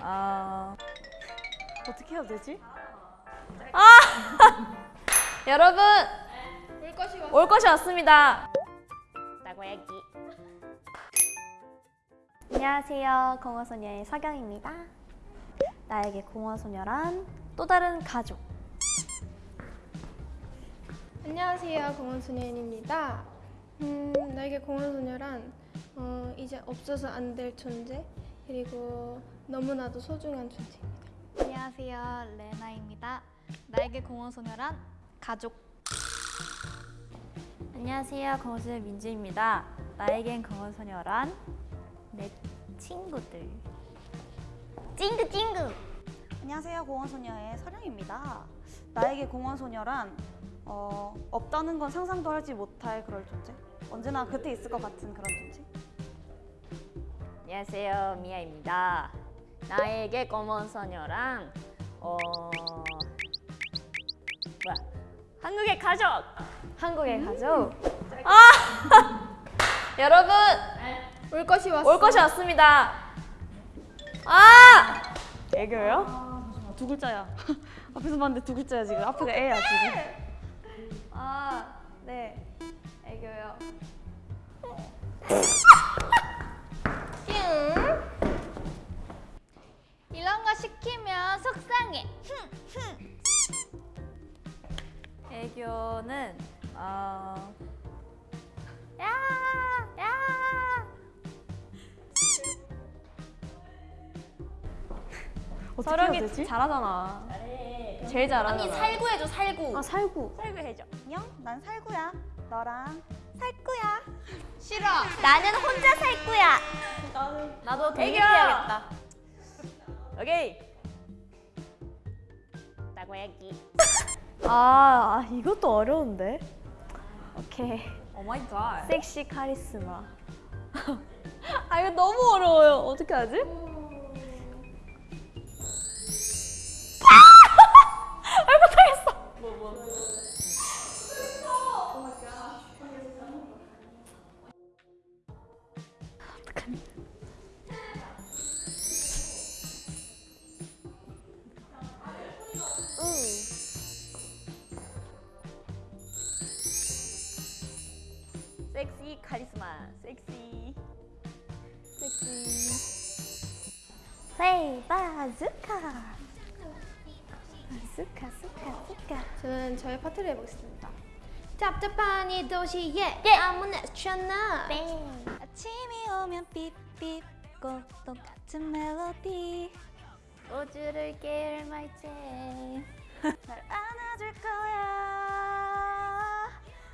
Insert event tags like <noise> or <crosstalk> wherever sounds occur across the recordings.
아 어떻게 해야 되지? 아 <laughs> 여러분 올 것이 왔올 것이 왔습니다. 나고야기. 안녕하세요. 공허소녀의 서경입니다. 나에게 공허소녀란 또 다른 가족. 안녕하세요 공원소녀인입니다 음, 나에게 공원소녀란 어, 이제 없어서 안 될 존재 그리고 너무나도 소중한 존재입니다 안녕하세요 레나입니다 나에게 공원소녀란 가족 안녕하세요. 공허소녀 민주입니다. 나에겐 공허소녀란 내 친구들. 찡긋 찡긋. 안녕하세요 공원소녀의 서령입니다 나에게 공원소녀란 어, 없다는 건 상상도 하지 못할 그럴 존재 언제나 곁에 있을 것 같은 그런 존재 안녕하세요. 미아입니다. 나에게 검은 소녀랑 어 뭐야? 한국의 가족. 한국의 가족. 아 <laughs> 여러분 올 것이 왔어 올 것이 왔습니다. 아 애교요? 아, 두 글자야 <laughs> 앞에서 봤는데 두 글자야 지금 앞에가 애야 지금 아 네. 애교요. <laughs> 이런 거 속상해 <laughs> 애교는 어 야! 야! 서령이? 잘하잖아. 제일 잘하잖아. 언니 살구 해줘 살구 아 살구 살구 해줘. 안녕 난 살구야 너랑 살구야 싫어 나는 혼자 살 거야 나도 애교! 독립해야겠다. 오케이. 나고야기. 아, <laughs> 아, 이것도 어려운데. 오케이. Oh my God. 섹시 카리스마. <laughs> 아 이거 너무 어려워요. 어떻게 하지? 아! <laughs> 섹시 카리스마. 섹시. 섹시. 헤이 바즈카 바즈카 스카 스카 저는 저의 파트를 해보겠습니다 짭짭한 도시에 예! 아무나 쳤나 아침이 오면 삐삐 꼭 똑같은 멜로디 우주를 깨울 말체. <laughs> 날 안아줄 거야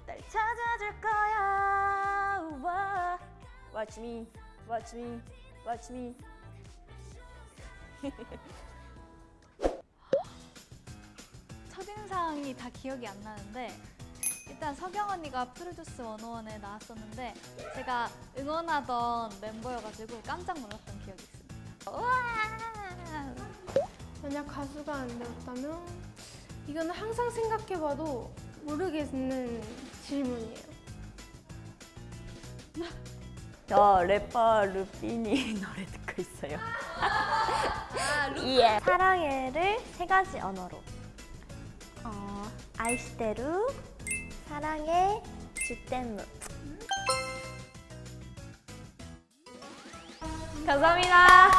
날 찾아줄 거야. Watch me, watch me, watch me. <laughs> 첫인상이 다 기억이 안 나는데 일단 서경 언니가 프로듀스 101에 나왔었는데 제가 응원하던 멤버여가지고 깜짝 놀랐던 기억이 있습니다. 우와! 만약 가수가 안 되었다면 이거는 항상 생각해봐도 모르겠는 질문이에요 <laughs> 저 래퍼 루피니 <laughs> 노래 듣고 있어요. 예. 사랑해를 세 가지 언어로. 어, 아이시테루, 사랑해, 주댐무. 감사합니다.